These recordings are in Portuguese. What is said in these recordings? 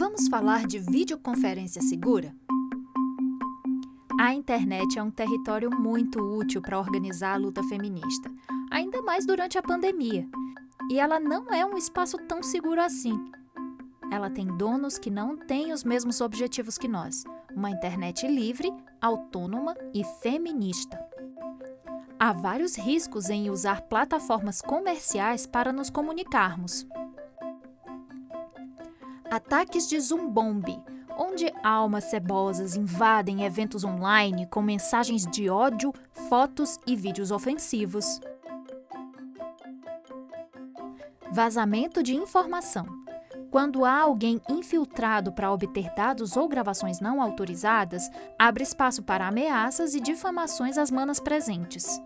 Vamos falar de videoconferência segura? A internet é um território muito útil para organizar a luta feminista, ainda mais durante a pandemia. E ela não é um espaço tão seguro assim. Ela tem donos que não têm os mesmos objetivos que nós: uma internet livre, autônoma e feminista. Há vários riscos em usar plataformas comerciais para nos comunicarmos. Ataques de zumbombi, onde almas cebosas invadem eventos online com mensagens de ódio, fotos e vídeos ofensivos. Vazamento de informação. Quando há alguém infiltrado para obter dados ou gravações não autorizadas, abre espaço para ameaças e difamações às manas presentes.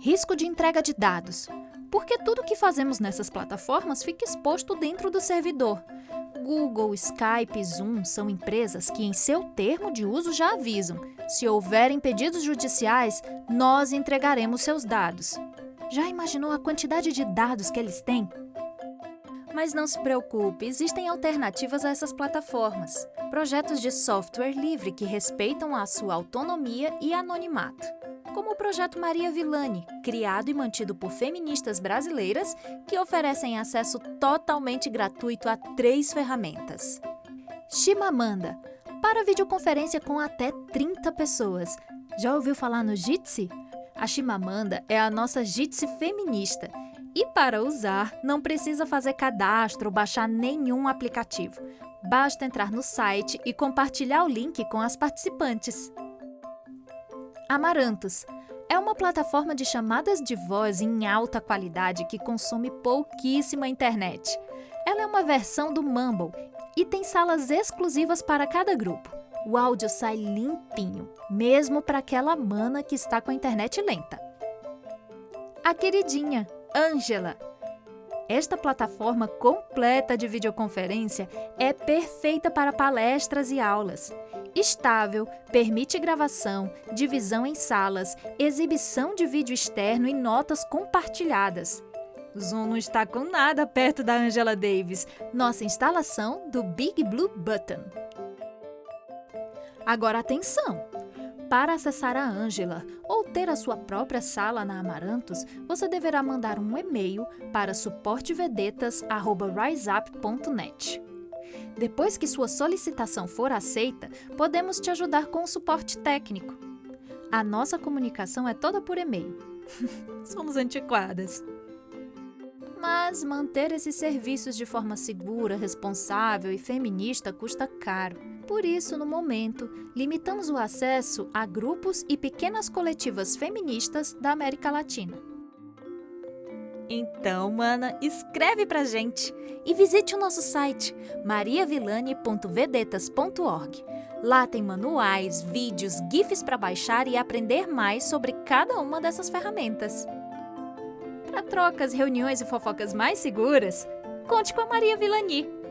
Risco de entrega de dados. Porque tudo que fazemos nessas plataformas fica exposto dentro do servidor. Google, Skype, Zoom são empresas que, em seu termo de uso, já avisam: se houverem pedidos judiciais, nós entregaremos seus dados. Já imaginou a quantidade de dados que eles têm? Mas não se preocupe, existem alternativas a essas plataformas. Projetos de software livre que respeitam a sua autonomia e anonimato. Como o projeto Maria Villani, criado e mantido por feministas brasileiras que oferecem acesso totalmente gratuito a três ferramentas. Chimamanda, para videoconferência com até 30 pessoas. Já ouviu falar no Jitsi? A Chimamanda é a nossa Jitsi feminista e para usar, não precisa fazer cadastro ou baixar nenhum aplicativo. Basta entrar no site e compartilhar o link com as participantes. Amarantos é uma plataforma de chamadas de voz em alta qualidade que consome pouquíssima internet. Ela é uma versão do Mumble e tem salas exclusivas para cada grupo. O áudio sai limpinho, mesmo para aquela mana que está com a internet lenta. A queridinha Angela. Esta plataforma completa de videoconferência é perfeita para palestras e aulas. Estável, permite gravação, divisão em salas, exibição de vídeo externo e notas compartilhadas. Zoom não está com nada perto da Angela Davis, nossa instalação do Big Blue Button. Agora atenção! Para acessar a Ângela ou ter a sua própria sala na Amarantos, você deverá mandar um e-mail para suportevedetas.riseup.net. Depois que sua solicitação for aceita, podemos te ajudar com o suporte técnico. A nossa comunicação é toda por e-mail. Somos antiquadas. Mas manter esses serviços de forma segura, responsável e feminista custa caro. Por isso, no momento, limitamos o acesso a grupos e pequenas coletivas feministas da América Latina. Então, mana, escreve pra gente e visite o nosso site mariavilane.vedetas.org. Lá tem manuais, vídeos, GIFs para baixar e aprender mais sobre cada uma dessas ferramentas. Para trocas, reuniões e fofocas mais seguras, conte com a Maria Vilani.